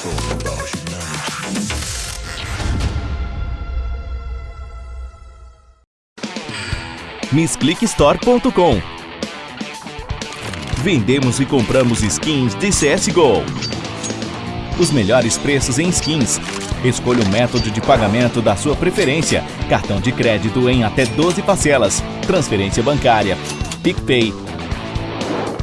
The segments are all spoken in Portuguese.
talk about. MissClickStore.com Vendemos e compramos skins de CSGO. Os melhores preços em skins. Escolha o método de pagamento da sua preferência. Cartão de crédito em até 12 parcelas. Transferência bancária. PicPay.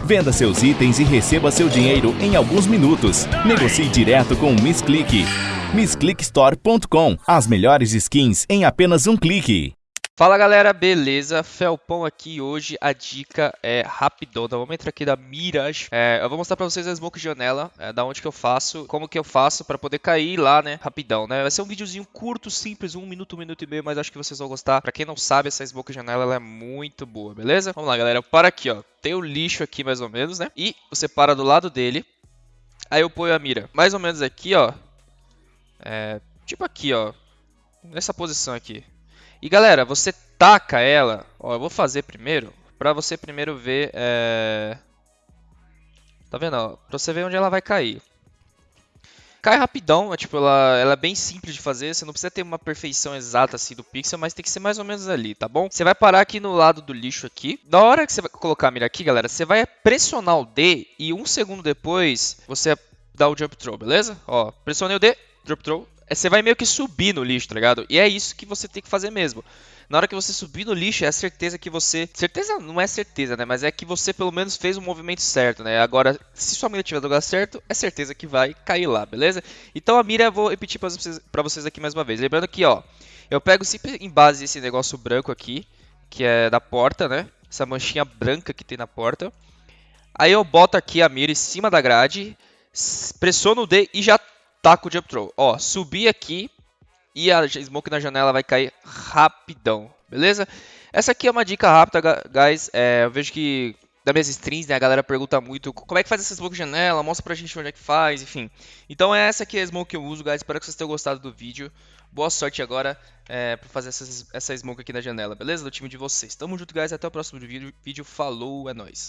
Venda seus itens e receba seu dinheiro em alguns minutos. Negocie direto com o Miss Click. MissClickStore.com As melhores skins em apenas um clique. Fala galera, beleza? Felpão aqui hoje a dica é rapidona. Vamos entrar aqui da Mirage. É, eu vou mostrar pra vocês a smoke janela, é, da onde que eu faço, como que eu faço pra poder cair lá, né? Rapidão, né? Vai ser um videozinho curto, simples, um minuto, um minuto e meio, mas acho que vocês vão gostar. Pra quem não sabe, essa smoke janela ela é muito boa, beleza? Vamos lá, galera. Para aqui, ó. Tem o lixo aqui mais ou menos, né? E você para do lado dele. Aí eu ponho a mira mais ou menos aqui, ó. É, tipo aqui, ó. Nessa posição aqui. E galera, você taca ela, ó, eu vou fazer primeiro, pra você primeiro ver, é... Tá vendo, ó, pra você ver onde ela vai cair. Cai rapidão, é, tipo, ela, ela é bem simples de fazer, você não precisa ter uma perfeição exata assim do pixel, mas tem que ser mais ou menos ali, tá bom? Você vai parar aqui no lado do lixo aqui, na hora que você vai colocar a mira aqui, galera, você vai pressionar o D e um segundo depois você dá o jump throw, beleza? Ó, pressionei o D, drop throw, você vai meio que subir no lixo, tá ligado? E é isso que você tem que fazer mesmo. Na hora que você subir no lixo, é a certeza que você. Certeza não é certeza, né? Mas é que você pelo menos fez o movimento certo, né? Agora, se sua mira estiver no lugar certo, é certeza que vai cair lá, beleza? Então a mira eu vou repetir pra vocês, pra vocês aqui mais uma vez. Lembrando que, ó, eu pego sempre em base esse negócio branco aqui, que é da porta, né? Essa manchinha branca que tem na porta. Aí eu boto aqui a mira em cima da grade, pressiono o D e já taco o jump. Ó, subi aqui e a smoke na janela vai cair rapidão, beleza? Essa aqui é uma dica rápida, guys. É, eu vejo que das minhas streams, né, a galera pergunta muito como é que faz essa smoke janela, mostra pra gente onde é que faz, enfim. Então é essa aqui a smoke que eu uso, guys. Espero que vocês tenham gostado do vídeo. Boa sorte agora é, pra fazer essa, essa smoke aqui na janela, beleza? Do time de vocês. Tamo junto, guys. Até o próximo vídeo. Falou, é nóis.